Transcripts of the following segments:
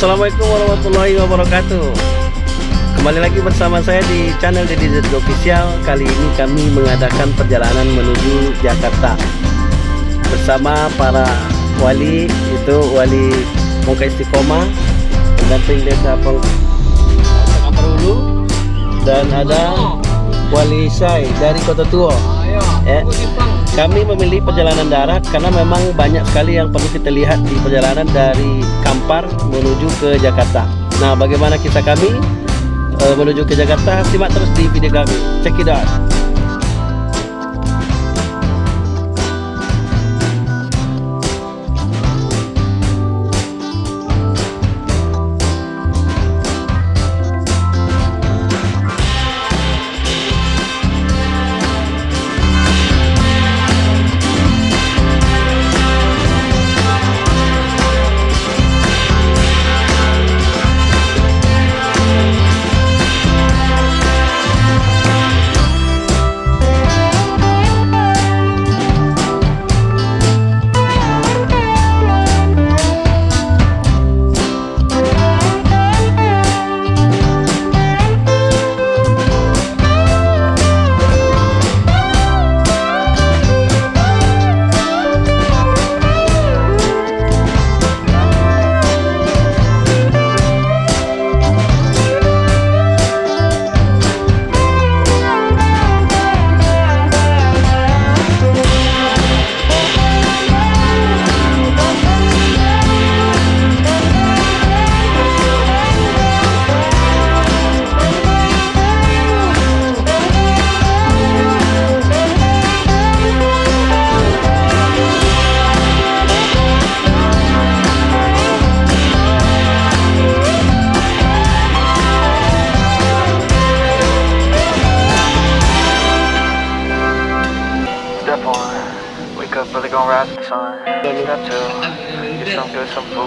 Assalamualaikum warahmatullahi wabarakatuh. Kembali lagi bersama saya di channel Deddy Z Official. Kali ini kami mengadakan perjalanan menuju Jakarta. Bersama para wali Itu wali Muka Istiqomah Pendamping desa Peng Dan ada wali Syai dari Kota Tua eh, kami memilih perjalanan darat karena memang banyak sekali yang perlu kita lihat di perjalanan dari Kampar menuju ke Jakarta. Nah, bagaimana kita kami uh, menuju ke Jakarta? Simak terus di video kami. Check it out.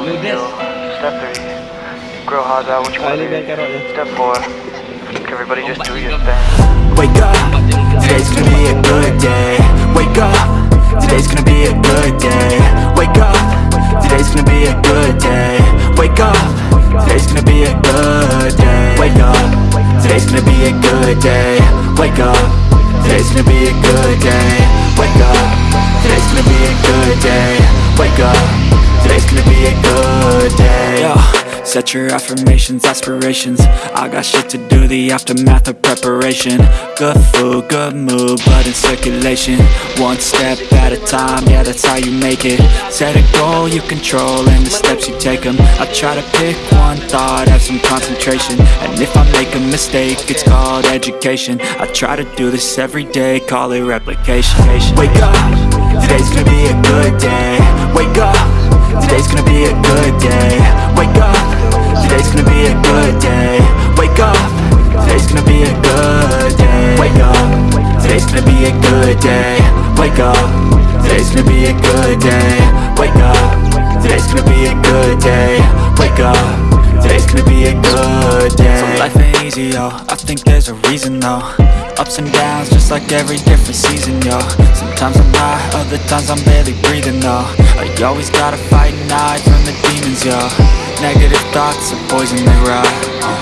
Good, some food to you. Step three, grow hard out what you want to be. Step four, everybody just do your thing. Wake up, today's gonna be a good day. Wake up, today's gonna be a good day. Wake up, today's gonna be a good day. Wake up, today's gonna be a good day. Wake up, today's gonna be a good day. Wake up, today's gonna be a good day. Wake up. Today's gonna be a good day Wake up Today's gonna be a good day. Yo, set your affirmations, aspirations. I got shit to do, the aftermath of preparation. Good food, good mood, blood in circulation. One step at a time, yeah that's how you make it. Set a goal you control and the steps you take them I try to pick one thought, have some concentration. And if I make a mistake, it's called education. I try to do this every day, call it replication. Wake up Today's gonna be a good day. Wake up Today's gonna be a good day. Wake up. Today's gonna be a good day. Wake up. Today's gonna be a good day. Wake up. Today's gonna be a good day. Wake up. Today's gonna be a good day. Wake up. Today's gonna be a good day. Wake up Today's gonna be a good day. So life ain't easy, yo. I think there's a reason, though. Ups and downs, just like every different season, yo. Sometimes I'm high, other times I'm barely breathing, though. I always gotta fight and hide from the demons, yo. Negative thoughts are poison, they rot. Uh,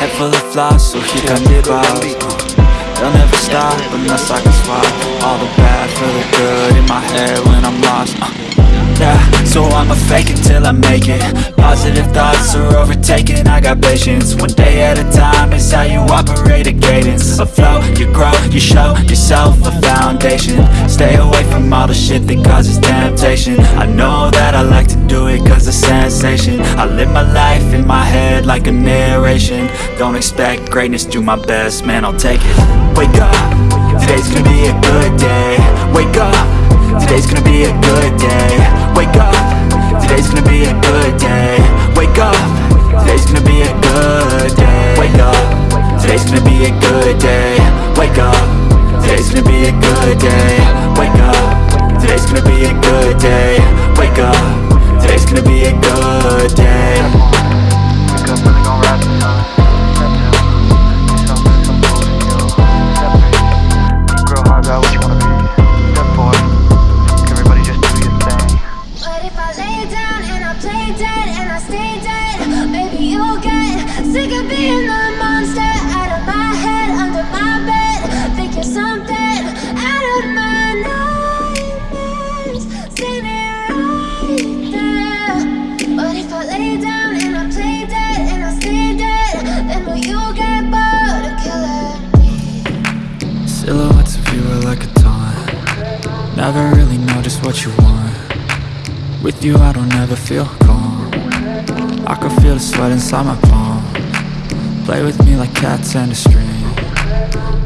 Head full of flaws, so here come the clouds. Uh, They'll never stop unless I can swap All the bad for the good in my head when I'm lost. Uh, yeah So I'ma fake it till I make it. Positive thoughts are overtaken, I got patience. One day at a time is how you operate a cadence. A flow, you grow, you show yourself a foundation. Stay away from all the shit that causes temptation. I know that I like to do it cause it's sensation. I live my life in my head like a narration. Don't expect greatness, do my best, man I'll take it. Wake up, today's gonna be a good day. Wake up Today's gonna be a good day. Wake up. Today's gonna be a good day. Wake up. Today's gonna be a good day. Wake up. Today's gonna be a good day. Wake up. Today's gonna be a good day. Wake up. Today's gonna be a good day. Wake up. Today's gonna be a good day. Wake up, really gon' rise Never really know just what you want. With you I don't ever feel calm. I can feel the sweat inside my palm. Play with me like cats and a string.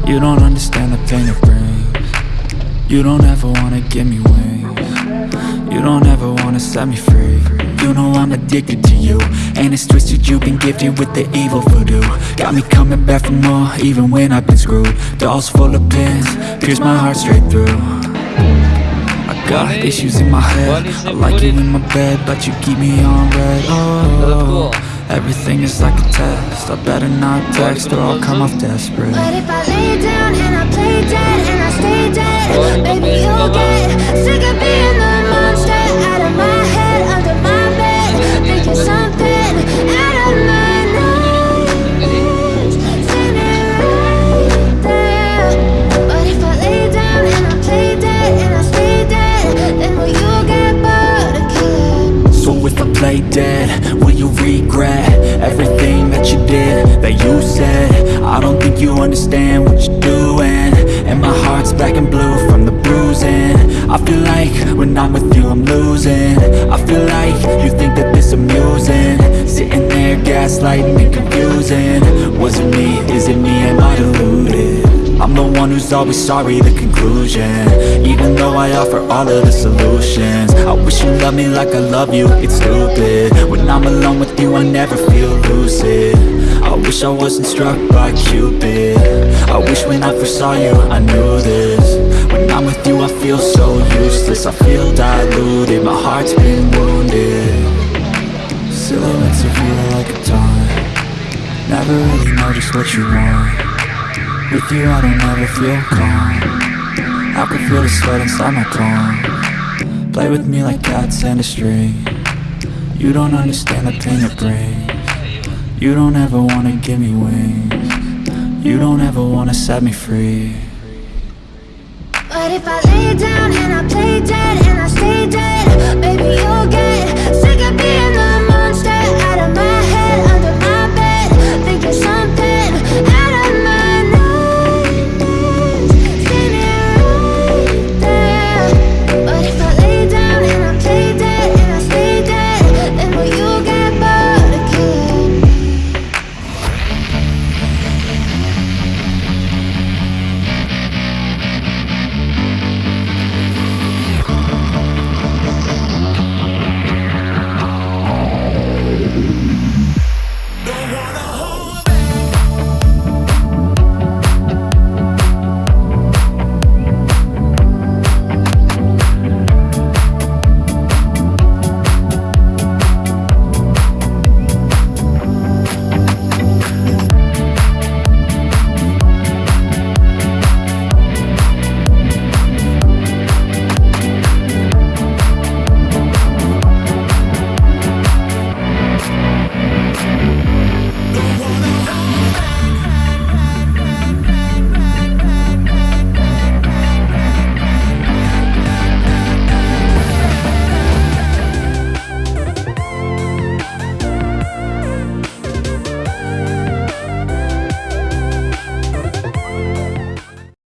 You don't understand the pain it brings. You don't ever wanna give me wings. You don't ever wanna set me free. You know I'm addicted to you And it's twisted you've been gifted with the evil voodoo. Got me coming back for more even when I've been screwed. Dolls full of pins, pierce my heart straight through I got issues in my head. I like you in my bed but you keep me on red. Oh, everything is like a test. I better not text or I'll come off desperate. But if I lay down and I play dead and I stay dead, baby you'll get sick of being that you said? I don't think you understand what you're doing. And my heart's black and blue from the bruising. I feel like when I'm with you I'm losing. I feel like you think that this amusing. Sitting there gaslighting and confusing. Was it me, is it me, am I deluded? I'm the one who's always sorry, the conclusion. Even though I offer all of the solutions. I wish you loved me like I love you, it's stupid. When I'm alone with you I never feel lucid I wish I wasn't struck by Cupid. I wish when I first saw you I knew this. When I'm with you I feel so useless. I feel diluted, my heart's been wounded. Silhouettes of you like a taunt. Never really know just what you want. With you I don't ever feel calm. I can feel the sweat inside my palm. Play with me like cats and a string. You don't understand the pain it brings You don't ever wanna give me wings. You don't ever wanna set me free. But if I lay down and I play dead and I stay dead,